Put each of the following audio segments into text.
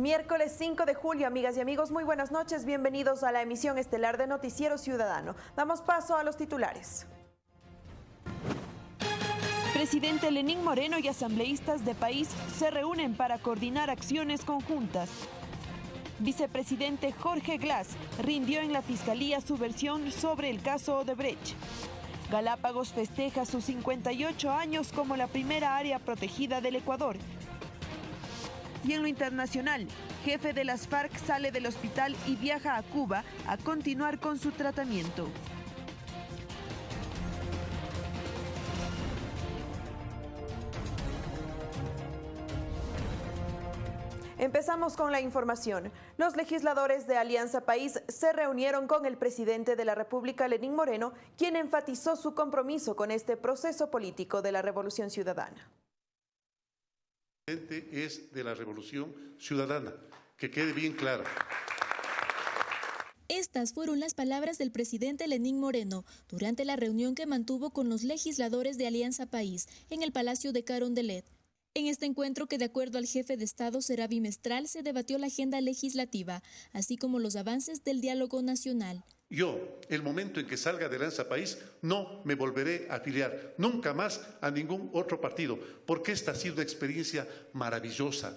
Miércoles 5 de julio, amigas y amigos, muy buenas noches. Bienvenidos a la emisión estelar de Noticiero Ciudadano. Damos paso a los titulares. Presidente Lenín Moreno y asambleístas de país se reúnen para coordinar acciones conjuntas. Vicepresidente Jorge Glass rindió en la Fiscalía su versión sobre el caso Odebrecht. Galápagos festeja sus 58 años como la primera área protegida del Ecuador. Y en lo internacional, jefe de las FARC sale del hospital y viaja a Cuba a continuar con su tratamiento. Empezamos con la información. Los legisladores de Alianza País se reunieron con el presidente de la República, Lenín Moreno, quien enfatizó su compromiso con este proceso político de la Revolución Ciudadana. Es de la Revolución Ciudadana, que quede bien clara. Estas fueron las palabras del presidente Lenín Moreno durante la reunión que mantuvo con los legisladores de Alianza País en el Palacio de Carondelet. En este encuentro, que de acuerdo al jefe de Estado será bimestral, se debatió la agenda legislativa, así como los avances del diálogo nacional. Yo, el momento en que salga de Lanza País, no me volveré a afiliar nunca más a ningún otro partido, porque esta ha sido una experiencia maravillosa.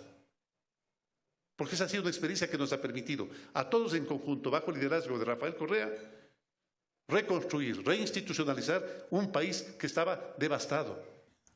Porque esa ha sido una experiencia que nos ha permitido a todos en conjunto, bajo el liderazgo de Rafael Correa, reconstruir, reinstitucionalizar un país que estaba devastado.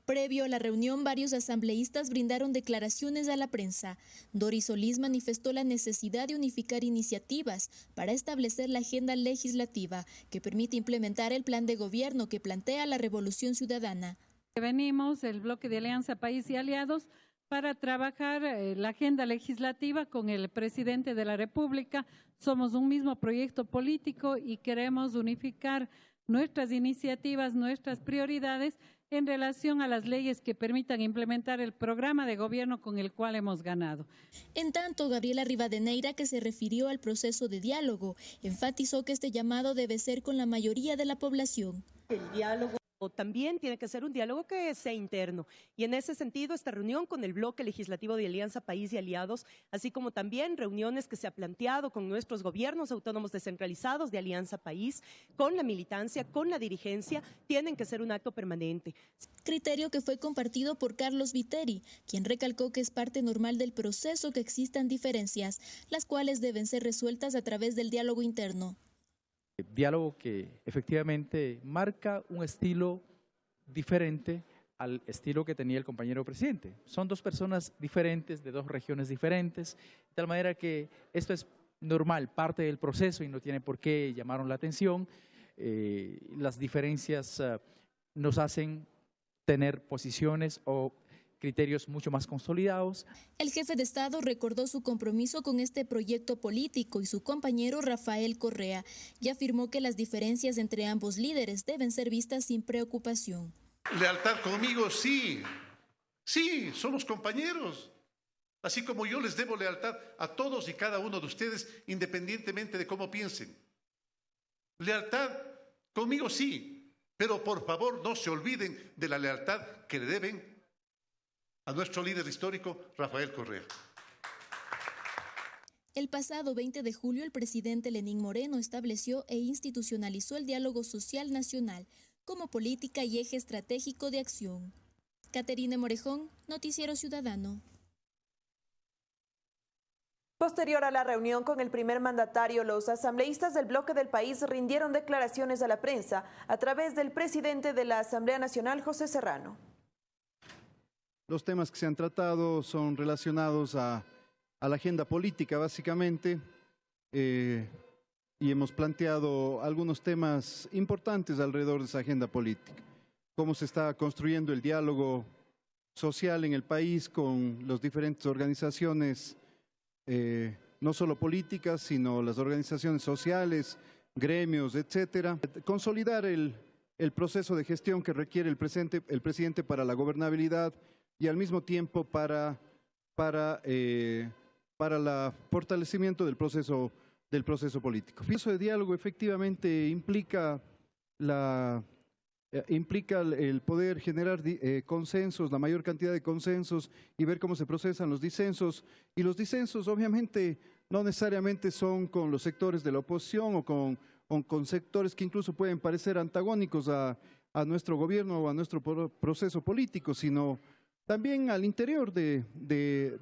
Previo a la reunión, varios asambleístas brindaron declaraciones a la prensa. Doris Solís manifestó la necesidad de unificar iniciativas para establecer la agenda legislativa que permite implementar el plan de gobierno que plantea la revolución ciudadana. Venimos, el bloque de Alianza País y Aliados, para trabajar eh, la agenda legislativa con el presidente de la República. Somos un mismo proyecto político y queremos unificar nuestras iniciativas, nuestras prioridades en relación a las leyes que permitan implementar el programa de gobierno con el cual hemos ganado. En tanto, Gabriela Rivadeneira, que se refirió al proceso de diálogo, enfatizó que este llamado debe ser con la mayoría de la población. El diálogo también tiene que ser un diálogo que sea interno. Y en ese sentido, esta reunión con el bloque legislativo de Alianza País y Aliados, así como también reuniones que se ha planteado con nuestros gobiernos autónomos descentralizados de Alianza País, con la militancia, con la dirigencia, tienen que ser un acto permanente. Criterio que fue compartido por Carlos Viteri, quien recalcó que es parte normal del proceso que existan diferencias, las cuales deben ser resueltas a través del diálogo interno diálogo que efectivamente marca un estilo diferente al estilo que tenía el compañero presidente. Son dos personas diferentes, de dos regiones diferentes, de tal manera que esto es normal, parte del proceso y no tiene por qué llamar la atención. Eh, las diferencias uh, nos hacen tener posiciones o criterios mucho más consolidados. El jefe de Estado recordó su compromiso con este proyecto político y su compañero Rafael Correa y afirmó que las diferencias entre ambos líderes deben ser vistas sin preocupación. Lealtad conmigo, sí. Sí, somos compañeros. Así como yo les debo lealtad a todos y cada uno de ustedes, independientemente de cómo piensen. Lealtad conmigo, sí. Pero por favor no se olviden de la lealtad que le deben a nuestro líder histórico, Rafael Correa. El pasado 20 de julio, el presidente Lenín Moreno estableció e institucionalizó el diálogo social nacional como política y eje estratégico de acción. Caterine Morejón, Noticiero Ciudadano. Posterior a la reunión con el primer mandatario, los asambleístas del bloque del país rindieron declaraciones a la prensa a través del presidente de la Asamblea Nacional, José Serrano. Los temas que se han tratado son relacionados a, la agenda política, básicamente, eh, y hemos planteado algunos temas importantes alrededor de esa agenda política. Cómo se está construyendo el diálogo social en el país con las diferentes organizaciones, eh, no solo políticas, sino las organizaciones sociales, gremios, etcétera. Consolidar el, proceso de gestión que requiere el, el presidente para la gobernabilidad y al mismo tiempo para, para, eh, para el fortalecimiento del proceso, del proceso político. El proceso de diálogo efectivamente implica la, eh, implica el, poder generar eh, consensos, la mayor cantidad de consensos y ver cómo se procesan los disensos. Y los disensos obviamente no necesariamente son con los sectores de la oposición o con, con sectores que incluso pueden parecer antagónicos a, a, nuestro gobierno o a nuestro proceso político, sino también al interior de, de,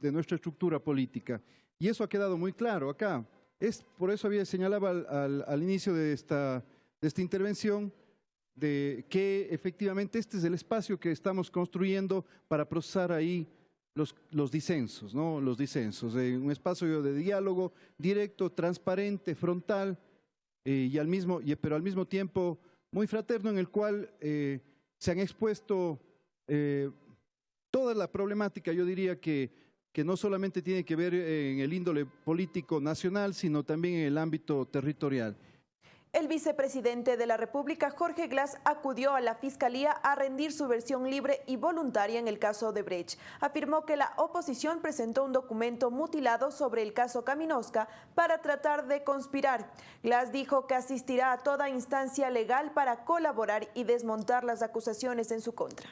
de, nuestra estructura política. Y eso ha quedado muy claro acá. Es, por eso había señalado al, al, al inicio de esta, de esta intervención de que efectivamente este es el espacio que estamos construyendo para procesar ahí los, los disensos, ¿no? Los disensos, eh, un espacio de diálogo directo, transparente, frontal, eh, y al mismo, y, pero al mismo tiempo muy fraterno en el cual eh, se han expuesto toda la problemática, yo diría que, que no solamente tiene que ver en el índole político nacional, sino también en el ámbito territorial. El vicepresidente de la República, Jorge Glass, acudió a la Fiscalía a rendir su versión libre y voluntaria en el caso de Brecht. Afirmó que la oposición presentó un documento mutilado sobre el caso Caminosca para tratar de conspirar. Glass dijo que asistirá a toda instancia legal para colaborar y desmontar las acusaciones en su contra.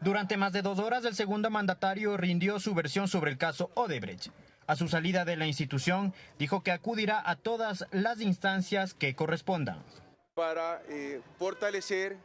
Durante más de dos horas, el segundo mandatario rindió su versión sobre el caso Odebrecht. A su salida de la institución, dijo que acudirá a todas las instancias que correspondan. Para eh, fortalecer,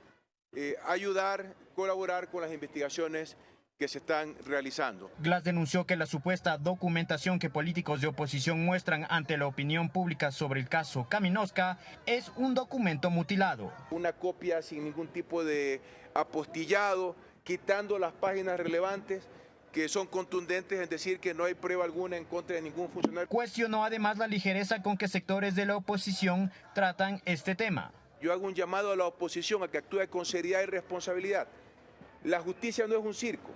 eh, ayudar, colaborar con las investigaciones que se están realizando. Glass denunció que la supuesta documentación que políticos de oposición muestran ante la opinión pública sobre el caso Kaminovska es un documento mutilado. Una copia sin ningún tipo de apostillado, quitando las páginas relevantes que son contundentes en decir que no hay prueba alguna en contra de ningún funcionario. Cuestionó además la ligereza con que sectores de la oposición tratan este tema. Yo hago un llamado a la oposición a que actúe con seriedad y responsabilidad. La justicia no es un circo,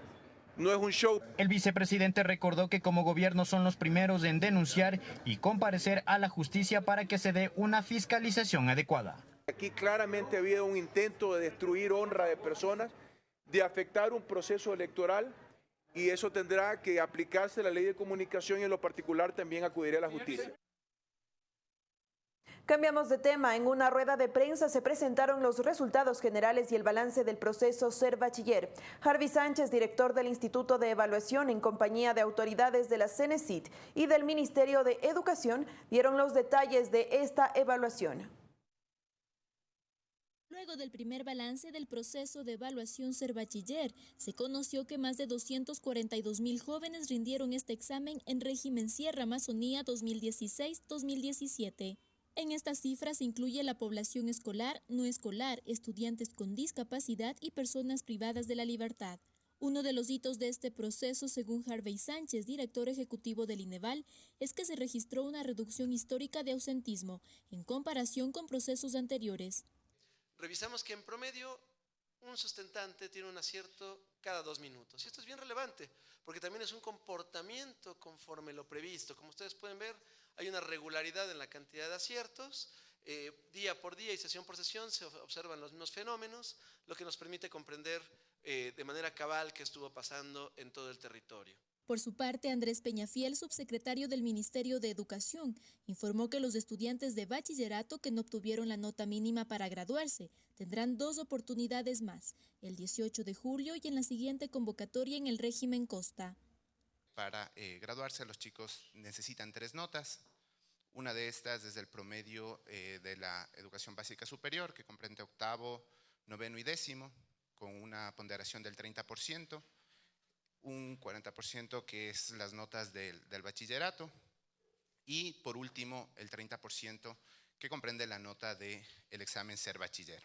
no es un show. El vicepresidente recordó que como gobierno son los primeros en denunciar y comparecer a la justicia para que se dé una fiscalización adecuada. Aquí claramente ha habido un intento de destruir honra de personas, de afectar un proceso electoral y eso tendrá que aplicarse la ley de comunicación y en lo particular también acudiré a la justicia. Cambiamos de tema. En una rueda de prensa se presentaron los resultados generales y el balance del proceso Ser Bachiller. Harvey Sánchez, director del Instituto de Evaluación en compañía de autoridades de la CENESIT y del Ministerio de Educación, dieron los detalles de esta evaluación. Luego del primer balance del proceso de evaluación Ser Bachiller, se conoció que más de 242 mil jóvenes rindieron este examen en régimen Sierra Amazonía 2016-2017. En estas cifras incluye la población escolar, no escolar, estudiantes con discapacidad y personas privadas de la libertad. Uno de los hitos de este proceso, según Harvey Sánchez, director ejecutivo del INEVAL, es que se registró una reducción histórica de ausentismo en comparación con procesos anteriores revisamos que en promedio un sustentante tiene un acierto cada dos minutos. Y esto es bien relevante, porque también es un comportamiento conforme lo previsto. Como ustedes pueden ver, hay una regularidad en la cantidad de aciertos. Eh, día por día y sesión por sesión se observan los mismos fenómenos, lo que nos permite comprender eh, de manera cabal qué estuvo pasando en todo el territorio. Por su parte, Andrés Peñafiel, subsecretario del Ministerio de Educación, informó que los estudiantes de bachillerato que no obtuvieron la nota mínima para graduarse tendrán dos oportunidades más, el 18 de julio y en la siguiente convocatoria en el régimen Costa. Para eh, graduarse los chicos necesitan tres notas. Una de estas es el promedio eh, de la educación básica superior, que comprende octavo, noveno y décimo, con una ponderación del 30% un 40% que es las notas del, bachillerato y por último el 30% que comprende la nota del el examen ser bachiller.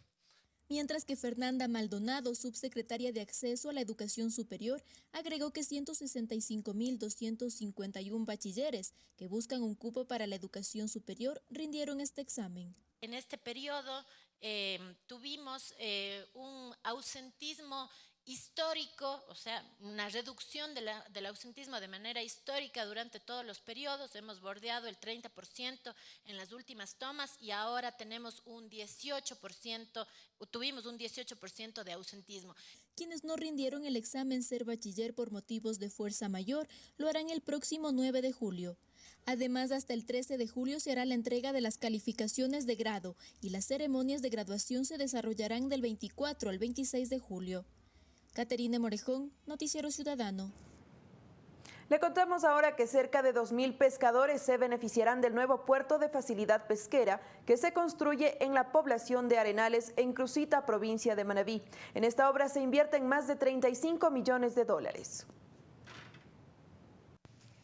Mientras que Fernanda Maldonado, subsecretaria de Acceso a la Educación Superior, agregó que 165.251 bachilleres que buscan un cupo para la educación superior rindieron este examen. En este periodo eh, tuvimos eh, un ausentismo histórico, o sea, una reducción del ausentismo de manera histórica durante todos los periodos. Hemos bordeado el 30% en las últimas tomas y ahora tenemos un 18%, tuvimos un 18% de ausentismo. Quienes no rindieron el examen ser bachiller por motivos de fuerza mayor lo harán el próximo 9 de julio. Además, hasta el 13 de julio se hará la entrega de las calificaciones de grado y las ceremonias de graduación se desarrollarán del 24 al 26 de julio. Caterine Morejón, Noticiero Ciudadano. Le contamos ahora que cerca de 2.000 pescadores se beneficiarán del nuevo puerto de facilidad pesquera que se construye en la población de Arenales, en Crucita, provincia de Manabí. En esta obra se invierten más de 35 millones de dólares.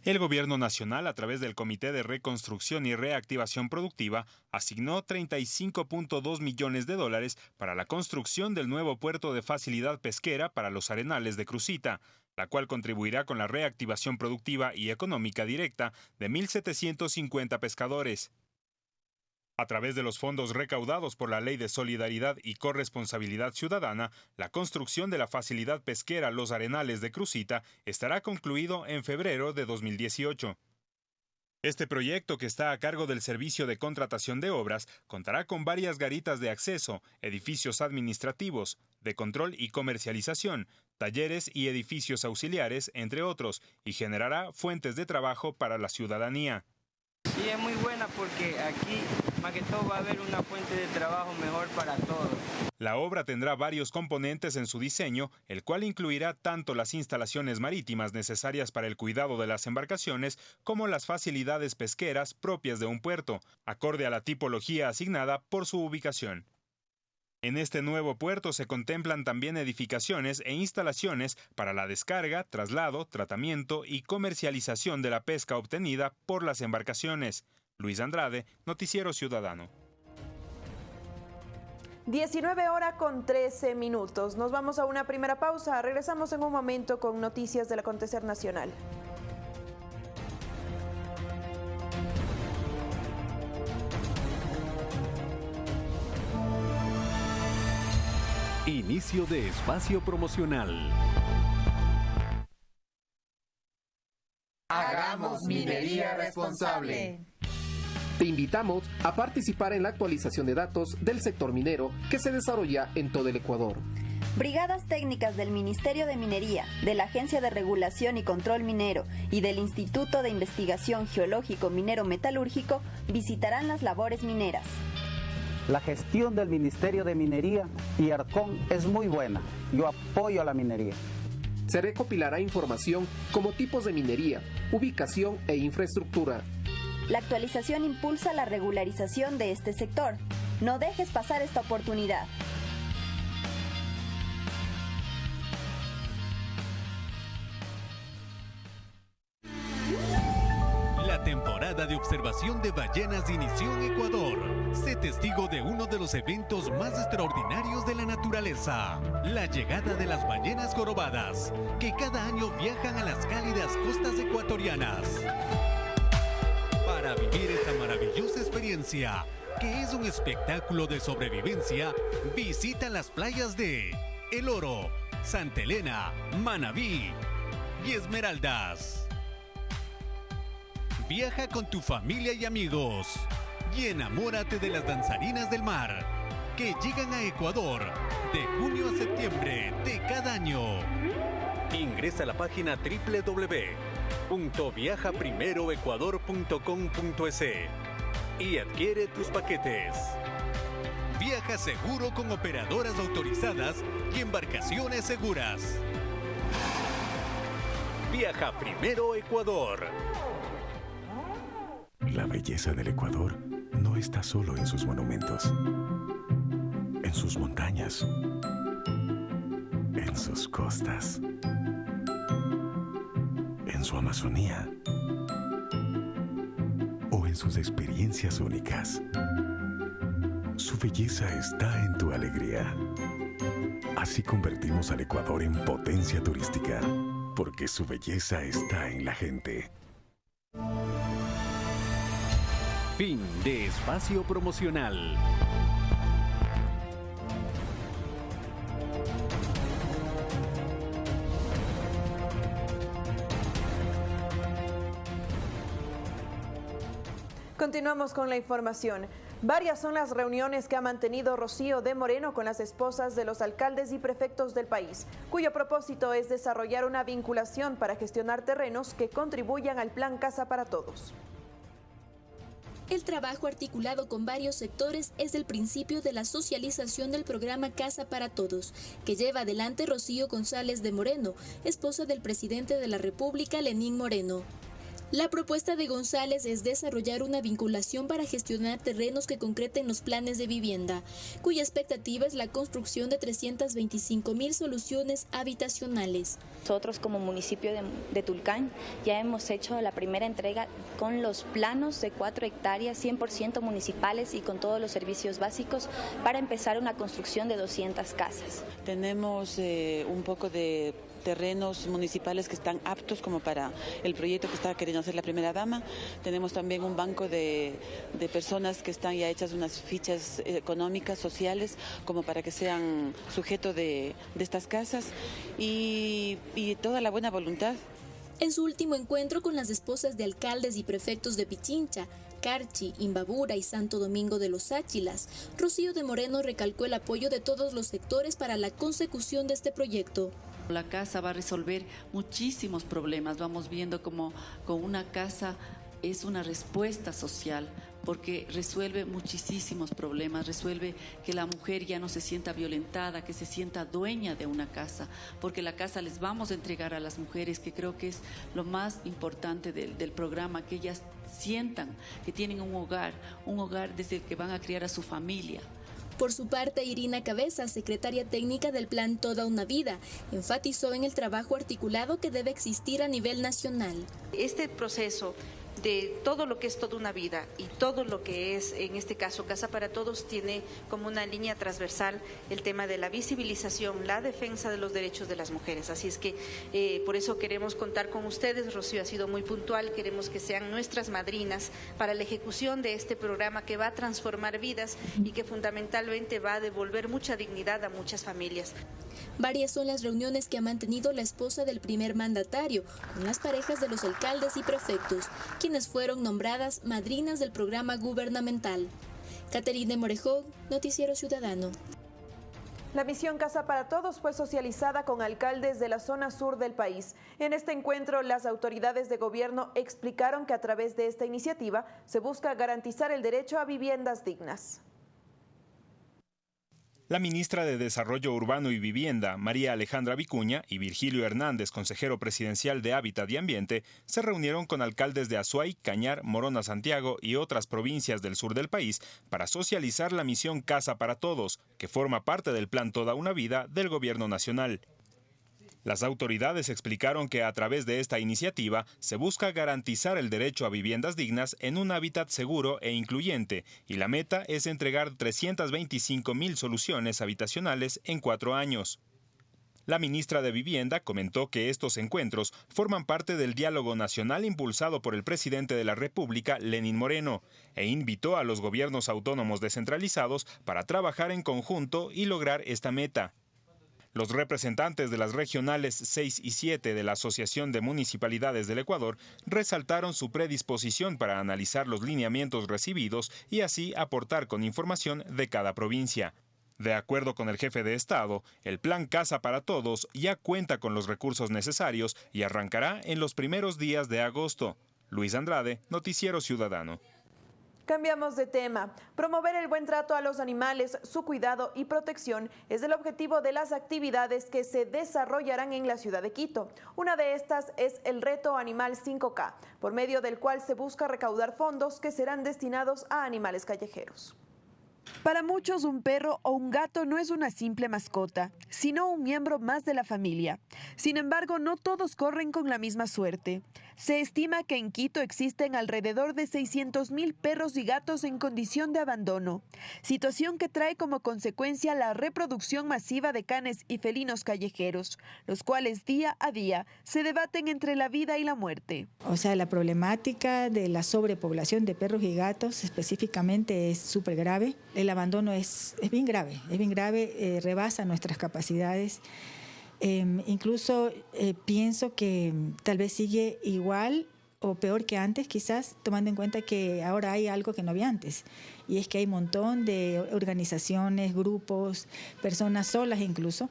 El Gobierno Nacional, a través del Comité de Reconstrucción y Reactivación Productiva, asignó 35.2 millones de dólares para la construcción del nuevo puerto de facilidad pesquera para los arenales de Crucita, la cual contribuirá con la reactivación productiva y económica directa de 1.750 pescadores. A través de los fondos recaudados por la Ley de Solidaridad y Corresponsabilidad Ciudadana, la construcción de la facilidad pesquera Los Arenales de Crucita estará concluido en febrero de 2018. Este proyecto, que está a cargo del Servicio de Contratación de Obras, contará con varias garitas de acceso, edificios administrativos, de control y comercialización, talleres y edificios auxiliares, entre otros, y generará fuentes de trabajo para la ciudadanía. Sí, es muy buena porque aquí, más va a haber una fuente de trabajo mejor para todos. La obra tendrá varios componentes en su diseño, el cual incluirá tanto las instalaciones marítimas necesarias para el cuidado de las embarcaciones como las facilidades pesqueras propias de un puerto, acorde a la tipología asignada por su ubicación. En este nuevo puerto se contemplan también edificaciones e instalaciones para la descarga, traslado, tratamiento y comercialización de la pesca obtenida por las embarcaciones. Luis Andrade, Noticiero Ciudadano. 19 horas con 13 minutos. Nos vamos a una primera pausa. Regresamos en un momento con noticias del acontecer nacional. Inicio de espacio promocional. Hagamos minería responsable. Te invitamos a participar en la actualización de datos del sector minero que se desarrolla en todo el Ecuador. Brigadas técnicas del Ministerio de Minería, de la Agencia de Regulación y Control Minero y del Instituto de Investigación Geológico Minero Metalúrgico visitarán las labores mineras. La gestión del Ministerio de Minería y Arcón es muy buena. Yo apoyo a la minería. Se recopilará información como tipos de minería, ubicación e infraestructura. La actualización impulsa la regularización de este sector. No dejes pasar esta oportunidad. La temporada de observación de ballenas inició en Ecuador. Sé testigo de uno de los eventos más extraordinarios de la naturaleza, la llegada de las ballenas jorobadas, que cada año viajan a las cálidas costas ecuatorianas. Para vivir esta maravillosa experiencia, que es un espectáculo de sobrevivencia, visita las playas de El Oro, Santa Elena, Manabí y Esmeraldas. Viaja con tu familia y amigos y enamórate de las danzarinas del mar que llegan a Ecuador de junio a septiembre de cada año. Ingresa a la página www.viajaprimeroecuador.com.es y adquiere tus paquetes. Viaja seguro con operadoras autorizadas y embarcaciones seguras. Viaja primero Ecuador. La belleza del Ecuador no está solo en sus monumentos, en sus montañas, en sus costas, en su Amazonía o en sus experiencias únicas. Su belleza está en tu alegría. Así convertimos al Ecuador en potencia turística, porque su belleza está en la gente. Fin de espacio promocional. Continuamos con la información. Varias son las reuniones que ha mantenido Rocío de Moreno con las esposas de los alcaldes y prefectos del país, cuyo propósito es desarrollar una vinculación para gestionar terrenos que contribuyan al Plan Casa para Todos. El trabajo articulado con varios sectores es el principio de la socialización del programa Casa para Todos, que lleva adelante Rocío González de Moreno, esposa del presidente de la República, Lenín Moreno. La propuesta de González es desarrollar una vinculación para gestionar terrenos que concreten los planes de vivienda, cuya expectativa es la construcción de 325 mil soluciones habitacionales. Nosotros como municipio de, de, Tulcán ya hemos hecho la primera entrega con los planos de 4 hectáreas 100% municipales y con todos los servicios básicos para empezar una construcción de 200 casas. Tenemos eh, un poco de terrenos municipales que están aptos como para el proyecto que está queriendo hacer la primera dama. Tenemos también un banco de, de personas que están ya hechas unas fichas económicas, sociales, como para que sean sujeto de, de estas casas y, y toda la buena voluntad. En su último encuentro con las esposas de alcaldes y prefectos de Pichincha, Carchi, Imbabura y Santo Domingo de los Áchilas, Rocío de Moreno recalcó el apoyo de todos los sectores para la consecución de este proyecto. La casa va a resolver muchísimos problemas. Vamos viendo como con una casa es una respuesta social porque resuelve muchísimos problemas, resuelve que la mujer ya no se sienta violentada, que se sienta dueña de una casa, porque la casa les vamos a entregar a las mujeres, que creo que es lo más importante del, del programa, que ellas sientan que tienen un hogar, un hogar desde el que van a criar a su familia. Por su parte, Irina Cabeza, secretaria técnica del Plan Toda una Vida, enfatizó en el trabajo articulado que debe existir a nivel nacional. Este proceso de todo lo que es toda una vida y todo lo que es, en este caso, Casa para Todos, tiene como una línea transversal el tema de la visibilización, la defensa de los derechos de las mujeres. Así es que eh, por eso queremos contar con ustedes. Rocío ha sido muy puntual, queremos que sean nuestras madrinas para la ejecución de este programa que va a transformar vidas y que fundamentalmente va a devolver mucha dignidad a muchas familias. Varias son las reuniones que ha mantenido la esposa del primer mandatario con las parejas de los alcaldes y prefectos, quienes fueron nombradas madrinas del programa gubernamental. Caterine Morejón, Noticiero Ciudadano. La misión Casa para Todos fue socializada con alcaldes de la zona sur del país. En este encuentro, las autoridades de gobierno explicaron que a través de esta iniciativa se busca garantizar el derecho a viviendas dignas. La ministra de Desarrollo Urbano y Vivienda, María Alejandra Vicuña, y Virgilio Hernández, consejero presidencial de Hábitat y Ambiente, se reunieron con alcaldes de Azuay, Cañar, Morona Santiago y otras provincias del sur del país para socializar la misión Casa para Todos, que forma parte del plan Toda una Vida del Gobierno Nacional. Las autoridades explicaron que a través de esta iniciativa se busca garantizar el derecho a viviendas dignas en un hábitat seguro e incluyente, y la meta es entregar 325 mil soluciones habitacionales en cuatro años. La ministra de Vivienda comentó que estos encuentros forman parte del diálogo nacional impulsado por el presidente de la República, Lenín Moreno, e invitó a los gobiernos autónomos descentralizados para trabajar en conjunto y lograr esta meta. Los representantes de las regionales 6 y 7 de la Asociación de Municipalidades del Ecuador resaltaron su predisposición para analizar los lineamientos recibidos y así aportar con información de cada provincia. De acuerdo con el jefe de Estado, el plan Casa para Todos ya cuenta con los recursos necesarios y arrancará en los primeros días de agosto. Luis Andrade, Noticiero Ciudadano. Cambiamos de tema. Promover el buen trato a los animales, su cuidado y protección es el objetivo de las actividades que se desarrollarán en la ciudad de Quito. Una de estas es el Reto Animal 5K, por medio del cual se busca recaudar fondos que serán destinados a animales callejeros. Para muchos un perro o un gato no es una simple mascota, sino un miembro más de la familia. Sin embargo, no todos corren con la misma suerte. Se estima que en Quito existen alrededor de 600 mil perros y gatos en condición de abandono, situación que trae como consecuencia la reproducción masiva de canes y felinos callejeros, los cuales día a día se debaten entre la vida y la muerte. O sea, la problemática de la sobrepoblación de perros y gatos específicamente es súper grave. El abandono es, es, bien grave, es bien grave, eh, rebasa nuestras capacidades. Eh, incluso eh, pienso que tal vez sigue igual o peor que antes, quizás tomando en cuenta que ahora hay algo que no había antes. Y es que hay un montón de organizaciones, grupos, personas solas incluso,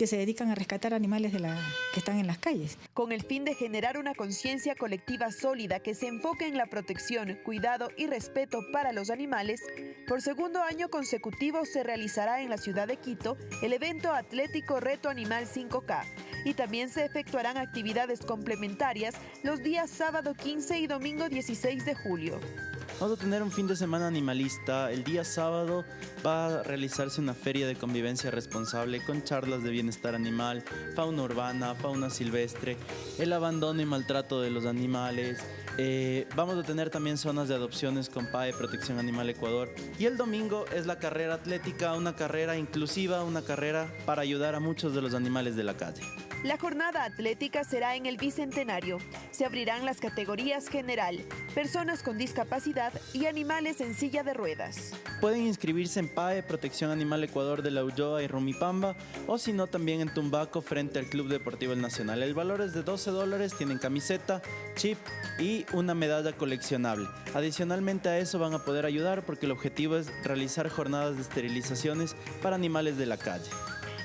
que se dedican a rescatar animales de la, que están en las calles. Con el fin de generar una conciencia colectiva sólida que se enfoque en la protección, cuidado y respeto para los animales, por segundo año consecutivo se realizará en la ciudad de Quito el evento atlético Reto Animal 5K y también se efectuarán actividades complementarias los días sábado 15 y domingo 16 de julio. Vamos a tener un fin de semana animalista. El día sábado va a realizarse una feria de convivencia responsable con charlas de bienestar animal, fauna urbana, fauna silvestre, el abandono y maltrato de los animales. Eh, vamos a tener también zonas de adopciones con PAE Protección Animal Ecuador. Y el domingo es la carrera atlética, una carrera inclusiva, una carrera para ayudar a muchos de los animales de la calle. La jornada atlética será en el Bicentenario. Se abrirán las categorías general, personas con discapacidad y animales en silla de ruedas. Pueden inscribirse en PAE Protección Animal Ecuador de la Ulloa y Rumipamba o si no también en Tumbaco frente al Club Deportivo Nacional. El valor es de 12 dólares, tienen camiseta, chip y una medalla coleccionable. Adicionalmente a eso van a poder ayudar porque el objetivo es realizar jornadas de esterilizaciones para animales de la calle.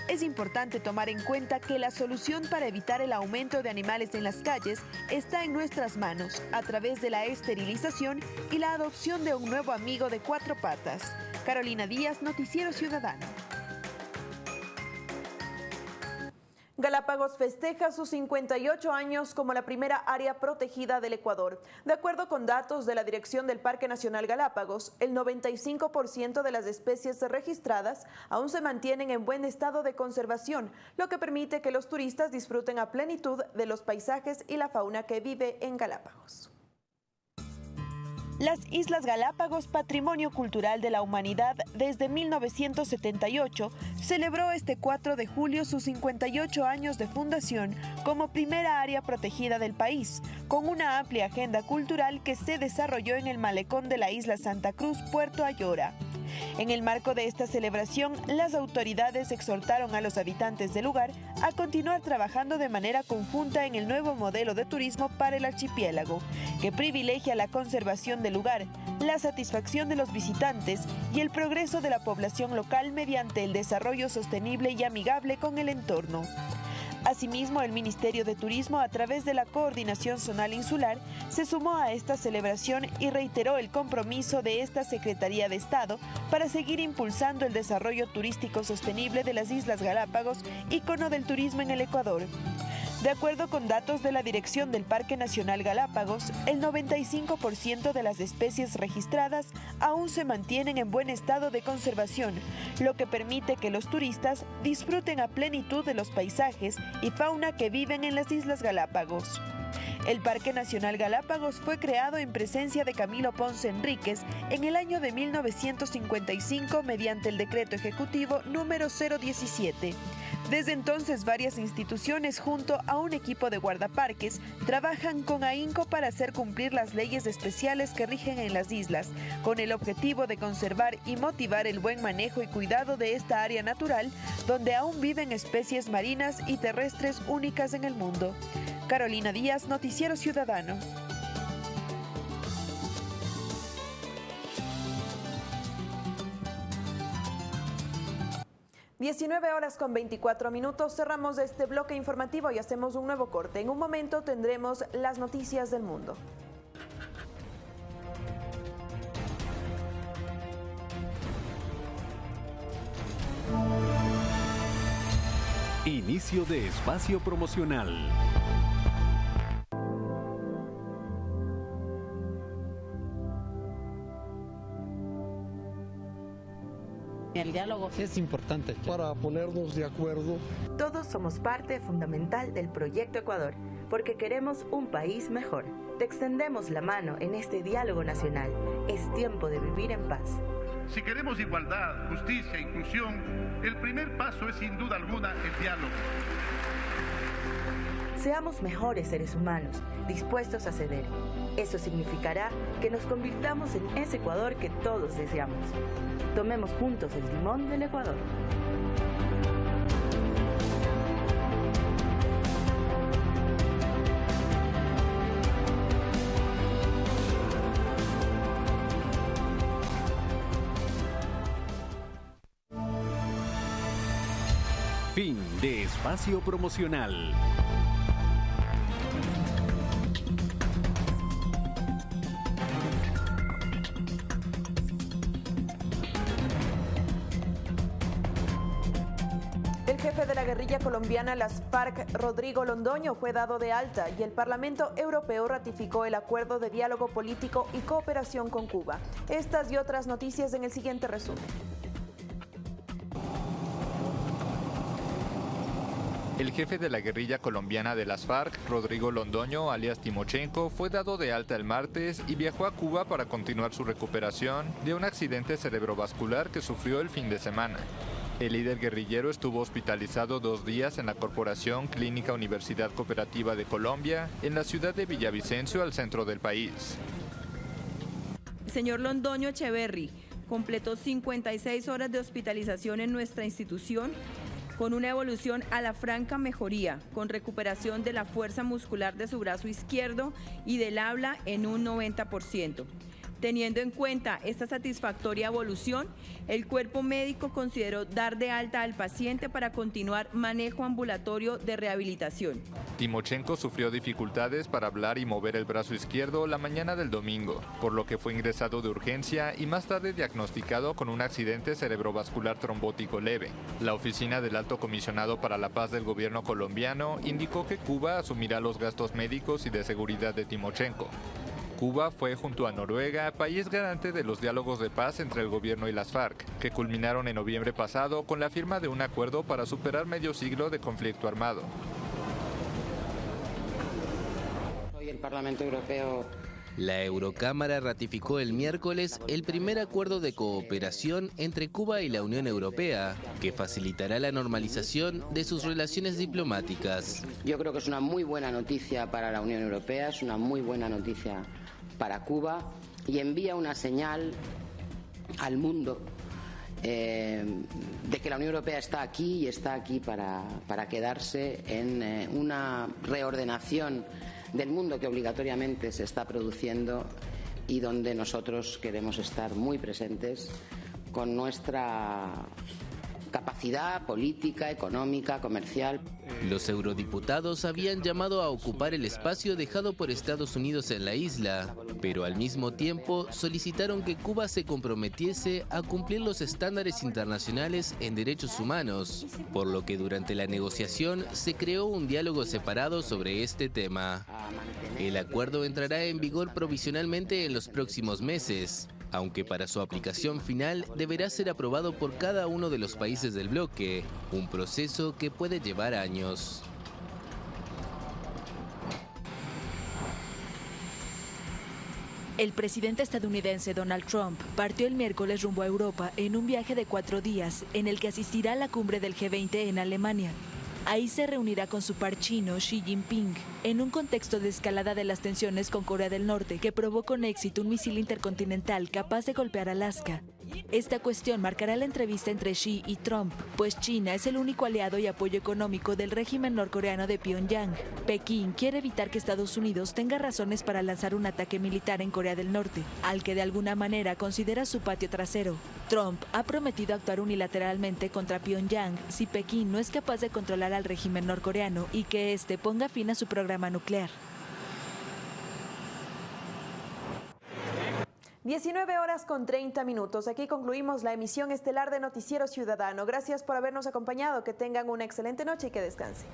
Es importante tomar en cuenta que la solución para evitar el aumento de animales en las calles está en nuestras manos a través de la esterilización y la adopción de un nuevo amigo de cuatro patas. Carolina Díaz, Noticiero Ciudadano. Galápagos festeja sus 58 años como la primera área protegida del Ecuador. De acuerdo con datos de la Dirección del Parque Nacional Galápagos, el 95% de las especies registradas aún se mantienen en buen estado de conservación, lo que permite que los turistas disfruten a plenitud de los paisajes y la fauna que vive en Galápagos. Las Islas Galápagos, Patrimonio Cultural de la Humanidad desde 1978, celebró este 4 de julio sus 58 años de fundación como primera área protegida del país, con una amplia agenda cultural que se desarrolló en el malecón de la isla Santa Cruz, Puerto Ayora. En el marco de esta celebración, las autoridades exhortaron a los habitantes del lugar a continuar trabajando de manera conjunta en el nuevo modelo de turismo para el archipiélago, que privilegia la conservación del lugar, la satisfacción de los visitantes y el progreso de la población local mediante el desarrollo sostenible y amigable con el entorno. Asimismo, el Ministerio de Turismo, a través de la Coordinación Zonal Insular, se sumó a esta celebración y reiteró el compromiso de esta Secretaría de Estado para seguir impulsando el desarrollo turístico sostenible de las Islas Galápagos, ícono del turismo en el Ecuador. De acuerdo con datos de la Dirección del Parque Nacional Galápagos, el 95% de las especies registradas aún se mantienen en buen estado de conservación, lo que permite que los turistas disfruten a plenitud de los paisajes y fauna que viven en las Islas Galápagos. El Parque Nacional Galápagos fue creado en presencia de Camilo Ponce Enríquez en el año de 1955 mediante el decreto ejecutivo número 017. Desde entonces, varias instituciones junto a un equipo de guardaparques trabajan con AINCO para hacer cumplir las leyes especiales que rigen en las islas, con el objetivo de conservar y motivar el buen manejo y cuidado de esta área natural donde aún viven especies marinas y terrestres únicas en el mundo. Carolina Díaz, Noticiero Ciudadano. 19 horas con 24 minutos. Cerramos este bloque informativo y hacemos un nuevo corte. En un momento tendremos las noticias del mundo. Inicio de espacio promocional. El diálogo es importante para ponernos de acuerdo. Todos somos parte fundamental del proyecto Ecuador, porque queremos un país mejor. Te extendemos la mano en este diálogo nacional. Es tiempo de vivir en paz. Si queremos igualdad, justicia e inclusión, el primer paso es sin duda alguna el diálogo. Seamos mejores seres humanos, dispuestos a ceder. Eso significará que nos convirtamos en ese Ecuador que todos deseamos. Tomemos juntos el timón del Ecuador. Fin de espacio promocional. Colombiana, las FARC, Rodrigo Londoño, fue dado de alta y el Parlamento Europeo ratificó el acuerdo de diálogo político y cooperación con Cuba. Estas y otras noticias en el siguiente resumen. El jefe de la guerrilla colombiana de las FARC, Rodrigo Londoño, alias Timochenko, fue dado de alta el martes y viajó a Cuba para continuar su recuperación de un accidente cerebrovascular que sufrió el fin de semana. El líder guerrillero estuvo hospitalizado dos días en la Corporación Clínica Universidad Cooperativa de Colombia, en la ciudad de Villavicencio, al centro del país. Señor Londoño Echeverry completó 56 horas de hospitalización en nuestra institución con una evolución a la franca mejoría, con recuperación de la fuerza muscular de su brazo izquierdo y del habla en un 90%. Teniendo en cuenta esta satisfactoria evolución, el cuerpo médico consideró dar de alta al paciente para continuar manejo ambulatorio de rehabilitación. Timochenko sufrió dificultades para hablar y mover el brazo izquierdo la mañana del domingo, por lo que fue ingresado de urgencia y más tarde diagnosticado con un accidente cerebrovascular trombótico leve. La oficina del Alto Comisionado para la Paz del gobierno colombiano indicó que Cuba asumirá los gastos médicos y de seguridad de Timochenko. Cuba fue junto a Noruega país garante de los diálogos de paz entre el gobierno y las FARC, que culminaron en noviembre pasado con la firma de un acuerdo para superar medio siglo de conflicto armado. Hoy el Parlamento Europeo la Eurocámara ratificó el miércoles el primer acuerdo de cooperación entre Cuba y la Unión Europea, que facilitará la normalización de sus relaciones diplomáticas. Yo creo que es una muy buena noticia para la Unión Europea, es una muy buena noticia para Cuba y envía una señal al mundo eh, de que la Unión Europea está aquí y está aquí para, para quedarse en eh, una reordenación del mundo que obligatoriamente se está produciendo y donde nosotros queremos estar muy presentes con nuestra capacidad política, económica, comercial. Los eurodiputados habían llamado a ocupar el espacio dejado por Estados Unidos en la isla, pero al mismo tiempo solicitaron que Cuba se comprometiese a cumplir los estándares internacionales en derechos humanos, por lo que durante la negociación se creó un diálogo separado sobre este tema. El acuerdo entrará en vigor provisionalmente en los próximos meses, aunque para su aplicación final deberá ser aprobado por cada uno de los países del bloque, un proceso que puede llevar años. El presidente estadounidense Donald Trump partió el miércoles rumbo a Europa en un viaje de cuatro días en el que asistirá a la cumbre del G20 en Alemania. Ahí se reunirá con su par chino Xi Jinping, en un contexto de escalada de las tensiones con Corea del Norte que probó con éxito un misil intercontinental capaz de golpear Alaska. Esta cuestión marcará la entrevista entre Xi y Trump, pues China es el único aliado y apoyo económico del régimen norcoreano de Pyongyang. Pekín quiere evitar que Estados Unidos tenga razones para lanzar un ataque militar en Corea del Norte, al que de alguna manera considera su patio trasero. Trump ha prometido actuar unilateralmente contra Pyongyang si Pekín no es capaz de controlar al régimen norcoreano y que éste ponga fin a su programa nuclear. 19 horas con 30 minutos. Aquí concluimos la emisión estelar de Noticiero Ciudadano. Gracias por habernos acompañado. Que tengan una excelente noche y que descansen.